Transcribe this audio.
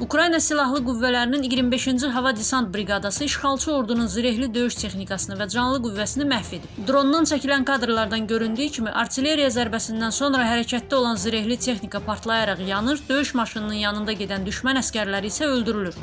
Ukrayna Silahlı Qüvvələrinin 25-ci Hava Desant Briqadası işğalçı ordunun zirehli döyüş texnikasını və canlı qüvvəsini məhv edib. Drondan çəkilən kadrlardan göründüyü kimi artilleriya zərbəsindən sonra hərəkətdə olan zirehli texnika partlayaraq yanır, döyüş maşınının yanında gedən düşmən əsgərləri isə öldürülür.